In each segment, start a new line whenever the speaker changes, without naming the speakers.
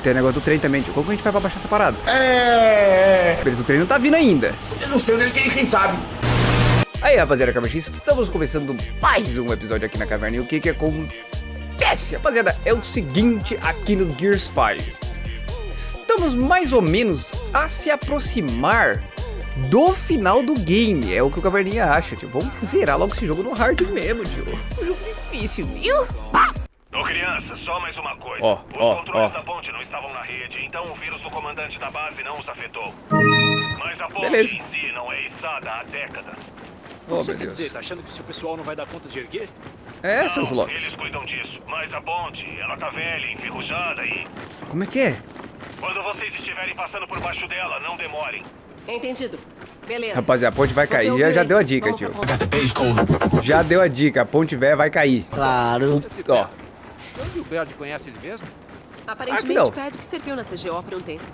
Tem negócio do trem também, tio. Como que a gente vai pra baixar essa parada?
É.
Beleza, o trem não tá vindo ainda.
Eu não sei onde ele tem, quem sabe.
Aí, rapaziada, cavachistas, estamos começando mais um episódio aqui na caverna. E o que que acontece, rapaziada? É o seguinte aqui no Gears 5. Estamos mais ou menos a se aproximar do final do game. É o que o Caverninha acha, tio. Vamos zerar logo esse jogo no hard mesmo, tio. Um jogo difícil, viu?
Ô criança, só mais uma coisa.
Ó,
os
ó,
controles
ó.
da ponte não estavam na rede, então o vírus do comandante da base não os afetou. Mas a ponte
Beleza.
em si não é içada há décadas.
Oh,
Você
meu
quer
Deus.
dizer, tá achando que o seu pessoal não vai dar conta de erguer?
É,
não,
seus locks.
eles cuidam disso. Mas a ponte, ela tá velha, enferrujada e...
Como é que é?
Quando vocês estiverem passando por baixo dela, não demorem.
Entendido. Beleza.
Rapaziada, a ponte vai
Você
cair. Já, já deu a dica,
Vamos
tio. Já deu a dica. A ponte velha vai cair.
Claro.
Ó,
Onde o Berd conhece ele mesmo?
Aparentemente,
não.
o Pedro serviu na CGO por um tempo.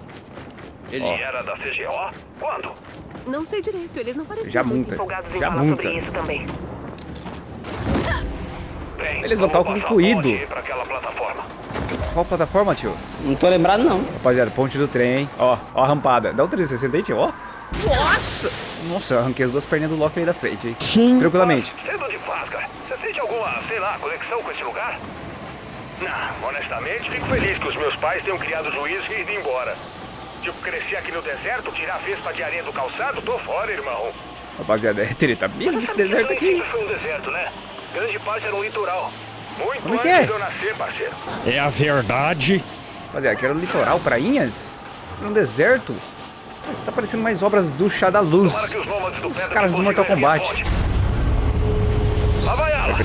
Ele era da CGO? Quando?
Não sei direito, eles não pareciam
já
muito
munta.
empolgados em
Já
falar
munta.
sobre isso também.
Bem,
Eles
passar a
concluído.
plataforma.
qual plataforma, tio?
Não tô lembrado, não.
Rapaziada, ponte do trem, hein? Ó, ó a rampada. Dá um 360 aí, tio, ó. Nossa! Nossa, eu arranquei as duas perninhas do Loki aí da frente, hein?
Sim.
Tranquilamente.
Cedo de paz, cara. Você sente alguma, sei lá, conexão com esse lugar? Não, honestamente, fico feliz que os meus pais tenham criado juízo e ido embora. Tipo, crescer aqui no deserto, tirar a vespa de areia do calçado, tô fora, irmão.
Rapaziada, é treta mesmo esse deserto aqui.
foi um deserto, né? Grande parte era um litoral. Muito
Como é que
antes
é?
de eu nascer, parceiro.
É a verdade.
Rapaziada, aqui era o litoral, prainhas. Era um deserto. Isso tá parecendo mais obras do Chá da Luz.
Os
Os caras do Mortal Kombat.
Lá vai ela.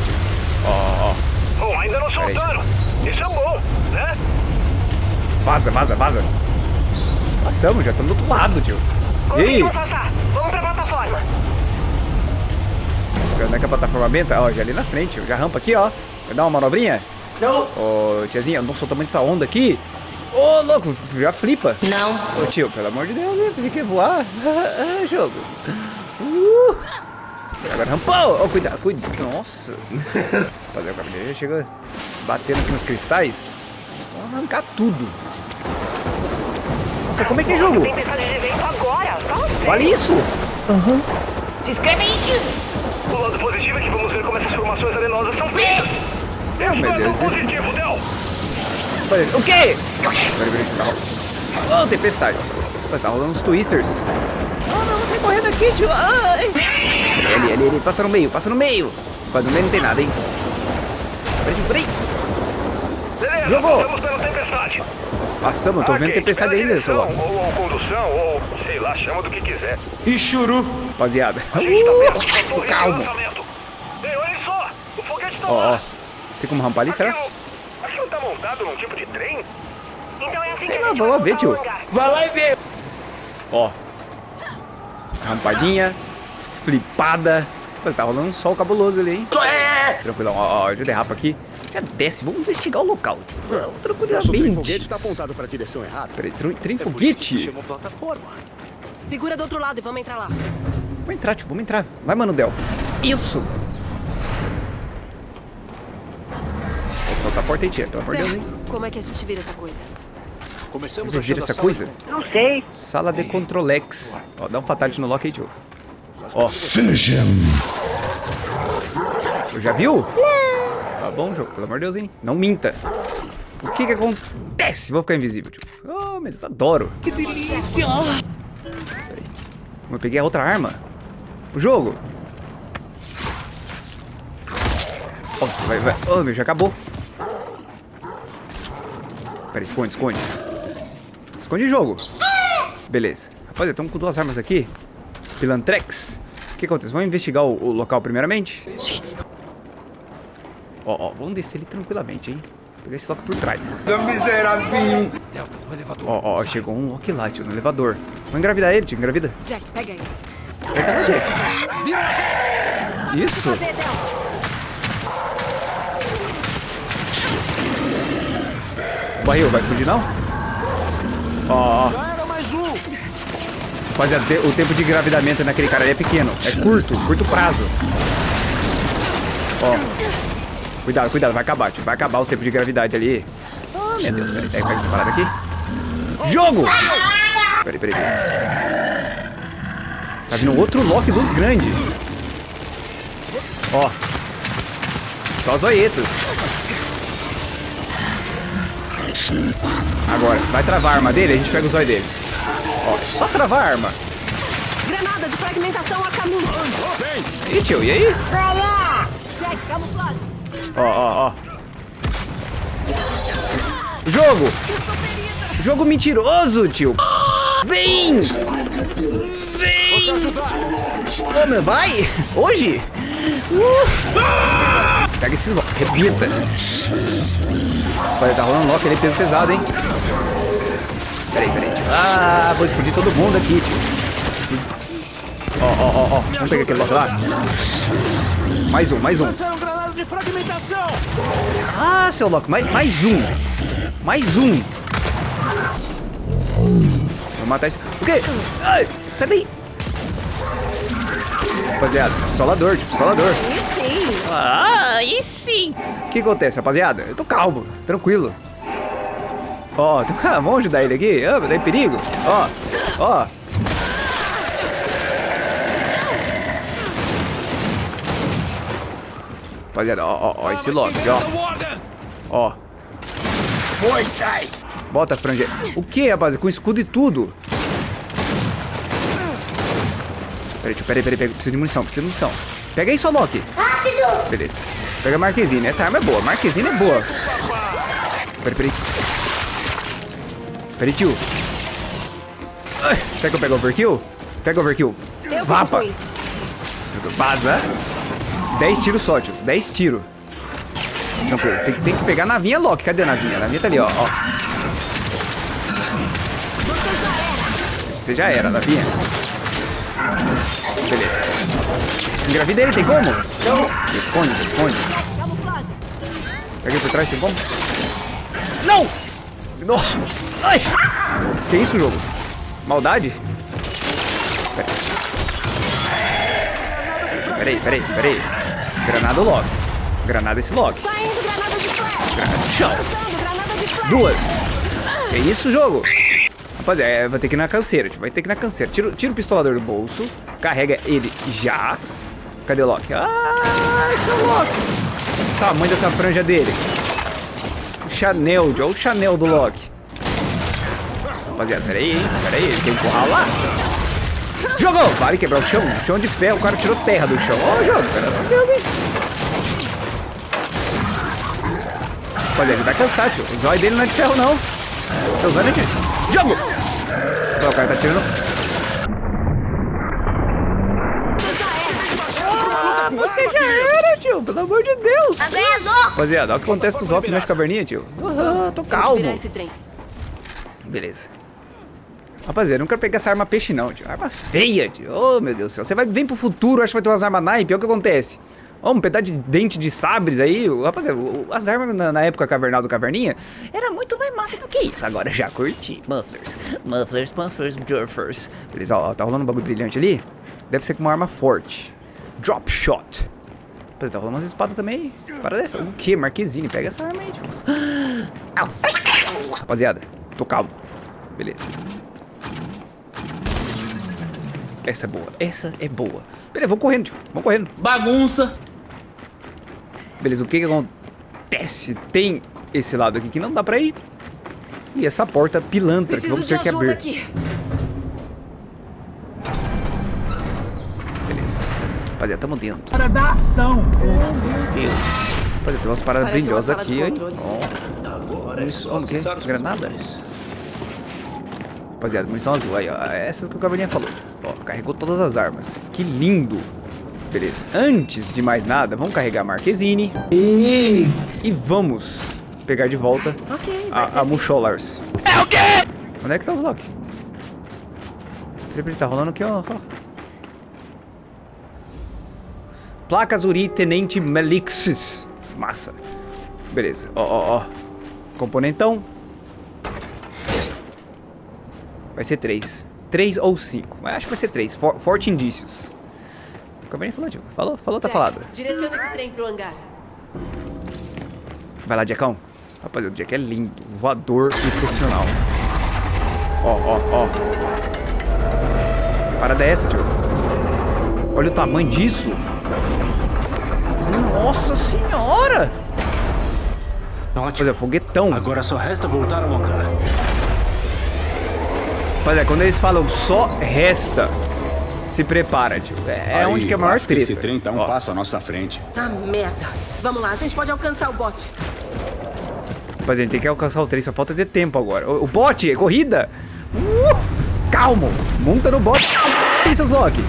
Ó, ó.
Bom, ainda não
Peraí.
soltaram. Isso é bom, né?
Vaza, vaza, vaza. Passamos, já estamos do outro lado, tio. E aí?
Passar. Vamos pra plataforma.
Onde é que a plataforma benta? Ó, já ali na frente. Já rampa aqui, ó. Quer dar uma manobrinha?
Não.
Ô, tiazinha, nossa, o tamanho dessa onda aqui. Ô, louco, já flipa.
Não.
Ô, tio, pelo amor de Deus, né? Pensei que ia voar. Ah, jogo. Uh. Agora rampou. Ô, cuidado, cuidado. Nossa. Fazer o cabelo já chega batendo aqui nos cristais. Vamos arrancar tudo. Como é que é jogo?
Agora. Sério.
Vale isso?
Se inscreve aí, tio.
O lado positivo é que vamos ver como essas formações arenosas são feitas. Esse é tão
Deus.
positivo, Del.
O quê? Peraí, peraí, tá. Ô, tempestade. Pô, tá rolando uns twisters. Não, não, você correndo aqui, tio. Ai. Ali, ali, ali. Passa no meio, passa no meio. Mas no meio não tem nada, hein? Peraí, peraí. Jogou.
pela tempestade.
Passamos, eu tô vendo
Ok,
tempestade ainda, seu.
Ou, ou condução, ou sei lá, chama do que quiser.
E churu.
Rapaziada.
A gente tá
Uh,
de
calma.
Ei, olhem só, o foguete tá
Ó, ó.
lá.
Tem como rampar ali, será?
Aquilo, tá montado num tipo de trem?
Então é assim
Sei
que
lá,
a gente
vamos lá ver, tio.
Vai lá e vê.
Ó. Rampadinha. Flipada. Pô, tá rolando um sol cabuloso ali, hein?
É.
Tranquilão, ó, ó, já derrapa aqui. Já desce, vamos investigar o local. Tipo,
Nosso
tranquilamente.
foguete tá apontado pra direção errada.
Peraí, trem, trem
É
foguete?
chamou plataforma.
Segura do outro lado e vamos entrar lá.
Vamos entrar, tio, vamos entrar. Vai, mano, Del. Isso! Vou soltar a porta aí, tia, Deus. hein?
Certo. Como é que a gente vira essa coisa?
Começamos
Você vira
a
essa coisa?
de-
Não sei.
Sala de Controlex. Ó, dá um fatality no lock aí, tio. Ó,
Finish him.
já viu? Tá bom, jogo, pelo amor de Deus, hein? Não minta. O que que acontece? Vou ficar invisível, tio. Oh, meu Deus, adoro. Que delícia! Eu peguei a outra arma. O jogo. Ó, vai, vai. Oh, meu, já acabou. Pera, esconde, esconde. Esconde jogo. Beleza. Rapaziada, estamos com duas armas aqui. Pilantrex. O que acontece? Vamos investigar o, o local primeiramente? Ó, ó, vamos descer ele tranquilamente, hein? Pegar esse lock por trás.
Miserável.
Delta, no elevador.
Ó, ó, chegou um lock tio, no elevador. Vamos engravidar ele, tio, engravida.
Jack, pega aí.
Pega Jack. Isso?
Del.
Barril, vai explodir não? Ó, ó.
Já era mais um.
Rapaziada, o tempo de engravidamento naquele cara ali é pequeno. É curto, curto prazo. Ó. Cuidado, cuidado, vai acabar, tio. Vai acabar o tempo de gravidade ali. Ah, meu Deus, peraí, pega essa parada aqui. Jogo! Peraí, peraí, peraí. Tá vindo outro Loki dos grandes. Ó. Só zoetas. Agora, vai travar a arma dele, a gente pega o zóio dele. Ó, só travar a arma.
Granada de fragmentação a caminho.
E tio, e aí?
Jack, camuflagem.
Ó, ó, ó. Jogo! Jogo mentiroso, tio! Vem! Vem! Ô, meu, vai! Hoje? Uh! Pega esses lock, repita. Olha, tá rolando lock ali, peso pesado, hein? Peraí, peraí. tio. Ah, vou explodir todo mundo aqui, tio. Ó, ó, ó, ó. Vamos pegar aquele lock lá? Mais um, mais um.
De fragmentação!
Ah, seu louco, mais, mais um. Mais um. Vou matar esse. O quê? Ai, sai daí. Rapaziada, solador, tipo, solador.
E sim.
Ah, aí sim. O que acontece, rapaziada? Eu tô calmo, tranquilo. Ó, tem cara, vamos ajudar ele aqui? Ah, tá em perigo. Ó, ó. Rapaziada, ó, ó, ó, esse Loki, ó. Ó. Bota a franja. O que, rapaz? Com escudo e tudo. Peraí, tio, peraí, peraí, peraí. Preciso de munição, preciso de munição. Pega aí, só Loki. Rápido! Beleza. Pega a Marquezine. Essa arma é boa. Marquezine é boa. Peraí, peraí. Peraí, tio. Será que eu pego overkill? Pega overkill. Vapa. Vaza. 10 tiros só, tio. 10 tiros. Tranquilo. Tem, tem que pegar a navinha Loki. Cadê a navinha? A navinha tá ali, ó. ó. Você já era, navinha. Beleza. Engravida ele, tem como? Não. Esconde, esconde. Pega ele por trás, tem como? Não! Nossa! Ai! Que isso, jogo? Maldade? Peraí, peraí, peraí. Granada o Loki. Granada esse.
Saindo granada de
chão. Duas. Que isso, jogo? Rapaziada, é, vai ter que ir na canseira, tipo, vai ter que ir na canseira. Tira, tira o pistolador do bolso, carrega ele já. Cadê o Loki? Ah, esse é o Loki. Tamanho dessa franja dele. O Chanel, olha o Chanel do Loki. Rapaziada, peraí, hein? Peraí, ele tem que encurralar. Jogou! Vale quebrar o chão. Chão de ferro, o cara tirou terra do chão. Ó, o jogo, meu Deus, hein? Rapaziada, ele vai cansar, tio. O zóio dele não é de ferro, não. Seu zóio é de... Jogo! Ó, o cara tá tirando... Ah, você já era, tio. Pelo amor de Deus. Rapaziada, olha o que acontece com os Zop nas caverninhas, tio. Aham, tô calmo. Beleza. Rapaziada, eu não quero pegar essa arma peixe não, tio. Arma feia, tio. Oh, meu Deus do céu. Você vai, vem pro futuro, acha que vai ter umas armas naipe. Olha o que acontece. Ó, um pedaço de dente de sabres aí. Rapaziada, as armas na, na época cavernal do Caverninha era muito mais massa do que isso. Agora já curti. Mufflers. Mufflers, mufflers, jurfers. Beleza, ó, tá rolando um bagulho brilhante ali. Deve ser com uma arma forte. Drop shot. Rapaziada, tá rolando umas espadas também. Para dessa. O que? Marquezine. Pega essa arma aí, tio. Rapaziada, tô calmo. Beleza. Essa é boa. Essa é boa. Beleza, vamos correndo, tio. Vamos correndo.
Bagunça.
Beleza, o que que acontece? Tem esse lado aqui que não dá pra ir. E essa porta pilantra que
Preciso
vamos
de
ter que abrir.
aqui.
Beleza. Rapaziada, tamo dentro.
Para dar ação.
Deus. Rapaziada, tem umas paradas brilhosas aqui, hein?
controle.
Ó. Munição, o quê? Granada? Rapaziada, munição azul. Aí, ó. Essas que o Caverninha falou. Ó, carregou todas as armas. Que lindo. Beleza. Antes de mais nada, vamos carregar a Marquezine. E vamos pegar de volta
Ok, vai
a, a Musholars. É o quê? Onde é que tá os Loki? Peraí, tá rolando aqui, ó. ó. Placas Uri Tenente Melixis. Massa. Beleza, ó, ó, ó. Componentão. Vai ser três. Três ou cinco. Mas acho que vai ser três. For, forte indícios. O Cabernet falou, tio. Falou, falou, tá
Jack,
falado.
Direciona esse trem pro hangar.
Vai lá, Diacão. Rapaziada, o Jack é lindo, voador e profissional. Ó, ó, ó. Parada é essa, tio? Olha o tamanho disso. Nossa senhora!
Ótimo.
Olha, foguetão.
Agora só resta voltar ao hangar.
Olha, quando eles falam só resta, se prepara, tio. É
Aí,
onde que é a maior
acho
treta.
Esse trem tá um
Ó,
passo à nossa frente.
Ah, merda. Vamos lá, a gente pode alcançar o bote.
Rapaziada, a gente tem que alcançar o trem, só falta ter tempo agora. O, o bote, é corrida! Uh, calmo! Monta no bote. Isso, Loki.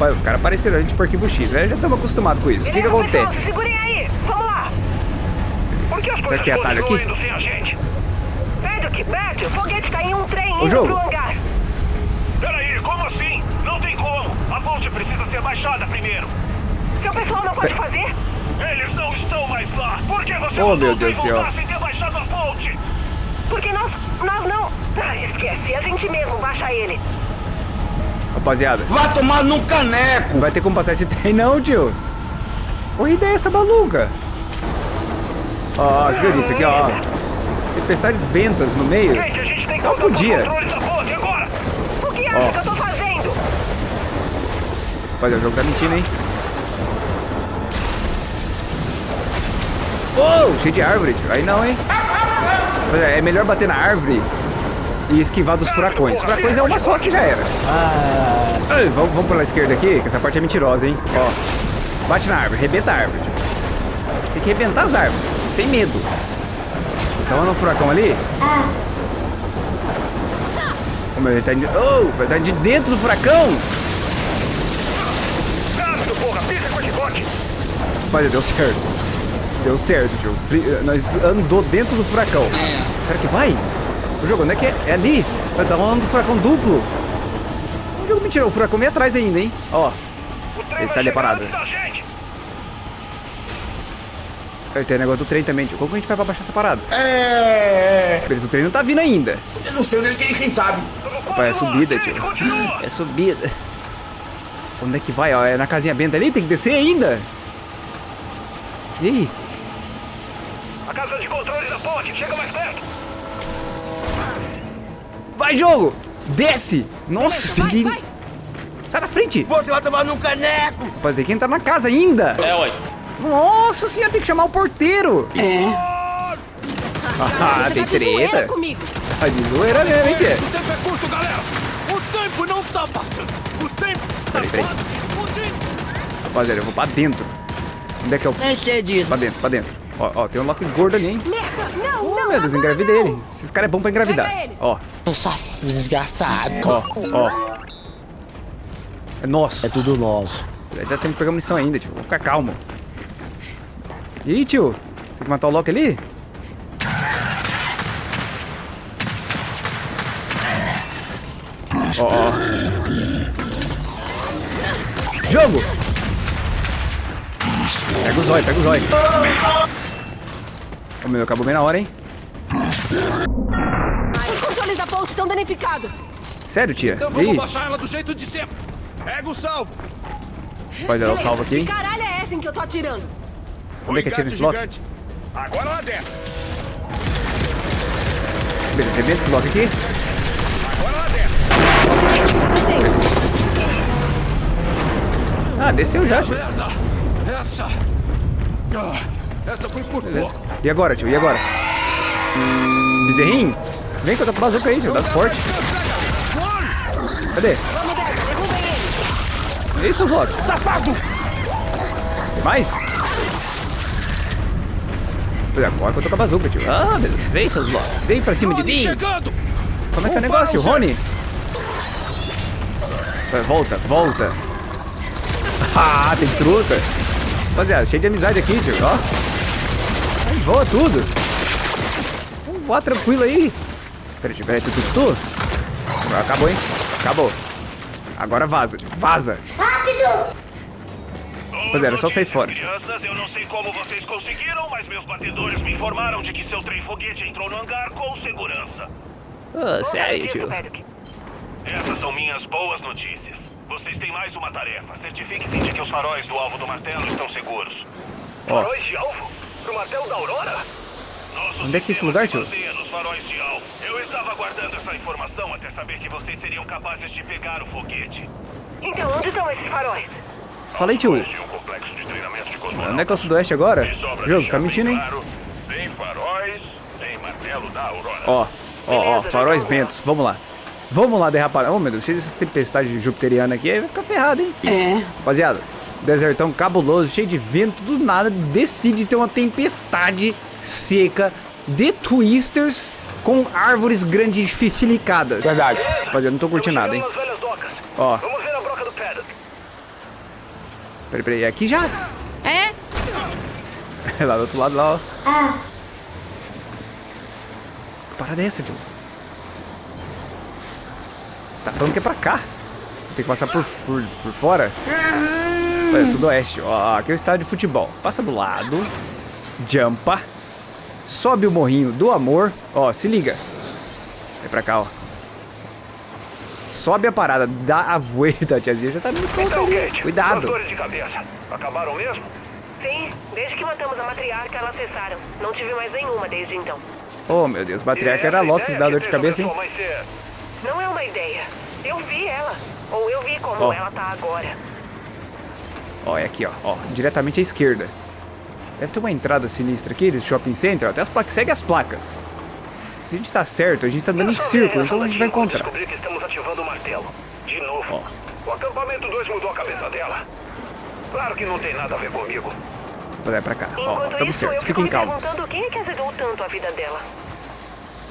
Pai, os caras apareceram a gente por arquivo X, né? Já estamos acostumados com isso. O que que acontece?
Segurem aí! Vamos lá! Por que as
Será que é atalho aqui?
Indo sem a gente?
Vendo que Bert, o foguete tá em um trem
Ô,
indo
jogo.
pro hangar.
Peraí, como assim? Não tem como! A ponte precisa ser baixada primeiro!
Seu pessoal não pode fazer?
Eles não estão mais lá! Por que você
Oh, meu
o trem
Deus
voltar sem ter baixado a ponte?
Porque nós, nós não... Ah, esquece, a gente mesmo baixa ele.
Rapaziada,
Vá tomar num caneco.
não vai ter como passar esse trem não, tio. Corrida é essa maluca? Ó, viu isso aqui, ó. Tempestades bentas no meio.
Gente, a gente tem
Só podia.
O que acha
Ó.
que eu tô fazendo?
O jogo tá mentindo, hein? Oh, cheio de árvore, tio. Aí não, hein? É melhor bater na árvore e esquivar dos furacões. Furacões é uma só, assim já era. Ai, vamos, vamos pela esquerda aqui, que essa parte é mentirosa, hein? Ó, bate na árvore, rebenta a árvore. Tem que rebentar as árvores, sem medo. Tá no furacão ali? Ô, meu, ele tá indo... Oh, ele tá indo de dentro do furacão!
Rápido, porra! Pisa com esse bote!
Olha, deu certo. Deu certo, tio. Nós andou dentro do furacão. Será que vai? O jogo, onde é que é? É ali. Tá rolando um furacão duplo. O jogo mentira, o furacão meio atrás ainda, hein? Ó,
vai
ali é
da gente!
Aí tem o negócio do trem também, tio. Como que a gente vai pra baixar essa parada? É. Beleza, o trem não tá vindo ainda.
Eu não sei onde ele tem, quem sabe.
Opa, é subida, tio. É subida. Onde é que vai? Ó, é na casinha benta ali? Tem que descer ainda. E aí?
A casa de controle da ponte! Chega mais perto!
Vai, jogo! Desce! Nossa,
vai,
tem que...
vai.
Sai da frente!
Você vai tomar num caneco.
Rapaz, tem que entrar na casa ainda.
É, ué.
Nossa senhora, tem que chamar o porteiro. Ah,
Você
tem
tá zoeira
treta. Tá de zoeira mesmo, hein, Pê?
O tempo é curto, galera. O tempo não tá passando. O tempo tá
Peraí. Rapaziada, eu vou pra dentro. Onde é que eu...
É cedido.
Pra dentro, pra dentro. Ó, ó, tem um Loki gordo ali, hein?
Merda, não,
Oh,
não.
meu Deus, engravidei
não.
ele. Esses caras é bom pra engravidar.
Pega ele.
Ó,
Desgraçado.
ó, ó. É nosso.
É tudo nosso.
Já temos que pegar munição ainda, tio. Vou ficar calmo. Ih, tio. Tem que matar o Loki ali? Ó, ó. Jogo! Pega o zóio, pega o zóio. Ô meu, acabou bem na hora, hein?
Os controles da ponte estão danificados.
Sério, tia?
Então vamos baixar ela do jeito de sempre.
Pega o salvo.
pode dar o salvo aqui,
Que caralho é essa em que eu tô atirando?
Como é que atira Loki?
Gigante. Agora ela desce!
Beleza, rebenta esse Loki aqui.
Agora ela desce!
Ah, desceu já, tio.
Essa. Ah, essa foi por
Beleza.
pouco.
E agora, tio? E agora? Bezerrinho? Vem com a bazuca aí, tio. Das fortes. Cadê? E seus Loki? Safado! Tem mais? Agora que eu tô com a bazuca, tio. Ah, beleza. Vem, seus Loki. Vem pra cima de
Rony
mim.
chegando!
Como é que é o negócio, Rony? Vai, Volta, volta. Ah, tem truta. Rapaziada, cheio de amizade aqui, tio. Ó. Aí voa tudo. Vamos voar tranquilo aí. Peraí, tio, peraí, tu, tu, tu. Agora Acabou, hein? Acabou. Agora vaza, tio. Vaza. Rapaziada, é só sair fora.
Crianças, eu não sei como vocês conseguiram, mas meus batedores me informaram de que seu trem foguete entrou no hangar com segurança.
Ah, sério, tio.
Essas são minhas boas notícias. Vocês têm mais uma tarefa. Certifique-se de que os faróis do alvo do martelo estão seguros.
Ó.
Faróis de alvo? Pro martelo da Aurora? Nosso
Onde é que é esse lugar, tio?
nos faróis de Al. Eu estava guardando essa informação até saber que vocês seriam capazes de pegar o foguete.
Então, onde estão esses faróis?
Fala aí, tio. Onde é que é o sudoeste agora? Jogo, você tá mentindo, hein? Ó, ó, ó, faróis bentos. Vamos lá. Vamos lá derrapar. Oh, meu Deus, cheio dessas tempestades jupiterianas aqui, aí vai ficar ferrado, hein?
É.
Rapaziada, desertão cabuloso, cheio de vento, do nada decide ter uma tempestade seca de twisters com árvores grandifilicadas.
Verdade.
Rapaziada, não tô curtindo nada, hein? Ó,
Vamos ver a broca do Paddock.
Peraí, peraí, aqui já?
É?
lá do outro lado, lá, ó. Que parada é essa, tio? Tá falando que é pra cá. Tem que passar por, por, por fora. Olha, sudoeste. Ó, aqui é o estádio de futebol. Passa do lado. Jumpa. Sobe o morrinho do amor. Ó, se liga. Vem pra cá, ó. Sobe a parada. Dá a voeta, a tiazinha já tá meio pronta
Então,
ali.
Kate, as
Cuidado.
dores de cabeça. Acabaram mesmo?
Sim, desde que matamos a matriarca, elas cessaram. Não tive mais nenhuma desde então.
Oh, meu Deus. Matriarca era Lotus
que
dor de cabeça, hein?
ser-
Não é uma ideia. Eu vi ela. Ou eu vi como
Ó.
ela tá agora.
Ó, é aqui, ó. ó. Diretamente à esquerda. Deve ter uma entrada sinistra aqui do shopping center. ó, Até as placas. Segue as placas. Se a gente tá certo, a gente tá andando em círculo, então a gente vai encontrar.
Descobri que estamos ativando o martelo. De novo. O acampamento 2 mudou a cabeça dela. Claro que não tem nada a ver comigo.
Vai pra cá. Ó,
Enquanto
tamo
isso,
certo.
eu fico
Fiquem calmos.
perguntando quem é que azedou tanto a vida dela.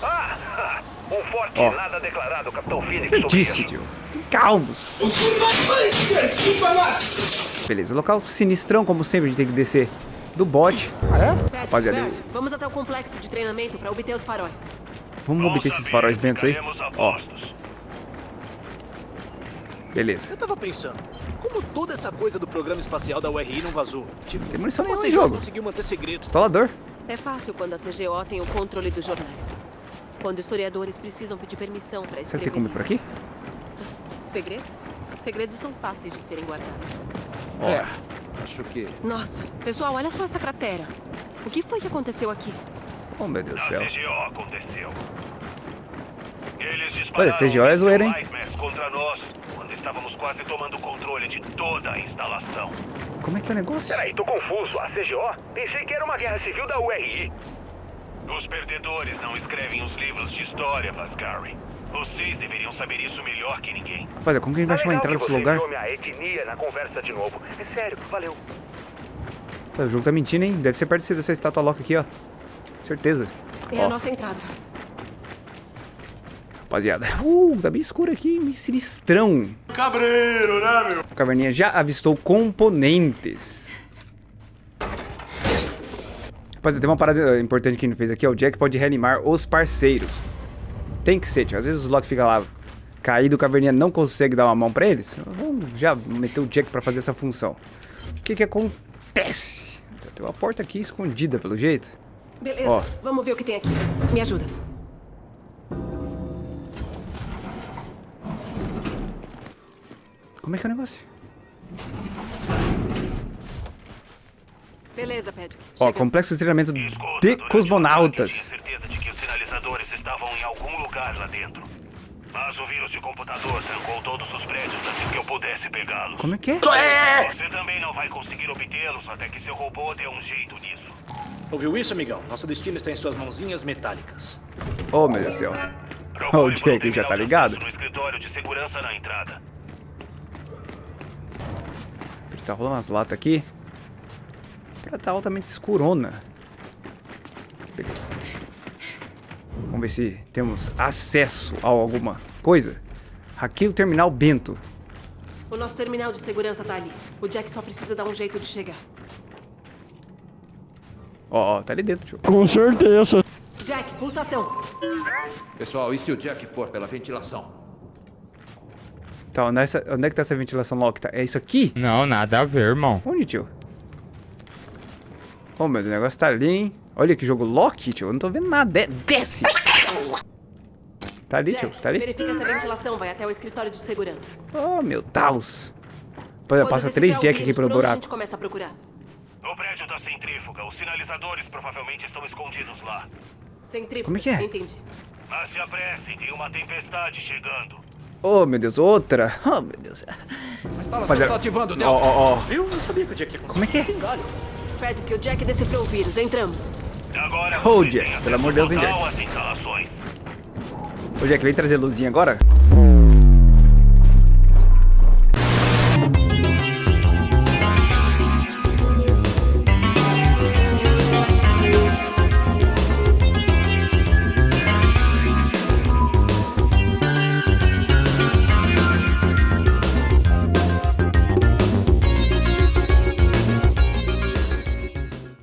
Ah, um forte
Ó.
nada declarado, Capitão Phoenix,
Eu disse, tio. Fiquem calmos. Beleza, local sinistrão, como sempre, a gente tem que descer do bote.
Patrick,
Rapaziada,
Bert, vamos até o complexo de treinamento pra obter os faróis.
Vamos
Bom
obter esses faróis bentos aí. Ó, beleza.
Eu tava pensando, como toda essa coisa do programa espacial da URI não vazou? Tipo,
Tem munição nenhuma
CGO
jogo.
conseguiu manter segredos?
Instalador.
É fácil quando a CGO tem o controle dos jornais. Quando historiadores precisam pedir permissão
Será
escrever.
que tem como ir por aqui?
Segredos? Segredos são fáceis de serem guardados.
Ó,
É, acho que.
Nossa, pessoal, olha só essa cratera. O que foi que aconteceu aqui?
oh meu Deus do céu.
CGO aconteceu. Eles
Olha,
dispararam
CGO é zoeira, hein?
um contra nós, quando estávamos quase tomando o controle de toda a instalação.
Como é que é o negócio?
Peraí, tô confuso. A CGO? Pensei que era uma guerra civil da URI. Os perdedores não escrevem os livros de história, Vascari. Vocês deveriam saber isso melhor que ninguém.
Rapaziada, como que a gente vai achar uma entrada nesse lugar?
minha etnia na conversa de novo. É sério, valeu.
Pô, O jogo tá mentindo, hein? Deve ser perto dessa estátua louca aqui, ó. Certeza.
É
Ó.
a nossa entrada.
Rapaziada. Uh, tá bem escuro aqui, meio sinistrão.
Cabreiro, né, meu?
A caverninha já avistou componentes. Rapaziada, tem uma parada importante que a gente fez aqui, ó. O Jack pode reanimar os parceiros. Tem que ser, tio. Às vezes os Loki fica lá caído, o caverninha não consegue dar uma mão pra eles. Vamos já meter o Jack pra fazer essa função. O que que acontece? Tem uma porta aqui escondida, pelo jeito.
Beleza,
Ó.
vamos ver o que tem aqui. Me ajuda.
Como é que é o negócio?
Beleza, Patrick.
Ó,
Chega.
complexo de treinamento
Escuta,
de cosmonautas.
De estavam em algum lugar lá dentro. Mas o vírus de computador trancou todos os prédios antes que eu pudesse pegá-los.
Como é que é?
Você também não vai conseguir obtê-los até que seu robô dê um jeito nisso.
Ouviu isso, amigão? Nosso destino está em suas mãozinhas metálicas.
Oh, meu Deus do céu. O Jack já tá ligado.
No escritório de segurança na entrada.
Tá rolando umas latas aqui. Ela tá altamente escurona. Beleza. Vamos ver se temos acesso a alguma coisa. Hackeio o terminal Bento.
O nosso terminal de segurança tá ali. O Jack só precisa dar um jeito de chegar.
Ó, ó, tá ali dentro, tio.
Com certeza.
Jack, pulsação.
Pessoal, e se o Jack for pela ventilação?
Tá, onde é, essa- onde é que tá essa ventilação lock? Tá, é isso aqui?
Não, nada a ver, irmão.
Onde, tio? Oh, meu, o negócio tá ali, hein? Olha que jogo Loki, tio. Eu não tô vendo nada. De- desce! Tá ali, tio.
Jack,
Tá ali.
verifica se a ventilação vai até o escritório de segurança.
Oh, meu Deus.
Quando
passa três Jack aqui
por onde A
buraco.
gente começa a procurar.
O prédio da centrífuga. Os sinalizadores provavelmente estão escondidos lá.
Centrífuga.
Como é que é?
Entendi.
Mas se apressem, tem uma tempestade chegando.
Oh, meu Deus, outra. Oh, meu Deus.
A instalação
Rapaziada,
tá ativando,
Ó,
Delta.
ó, ó.
Eu não sabia que o Jack ia
Como é que é?
Pede que o Jack decifrou o vírus. Entramos.
Agora têm
pelo amor de Deus, hein, Jack? Ô, Jack, vem trazer luzinha agora?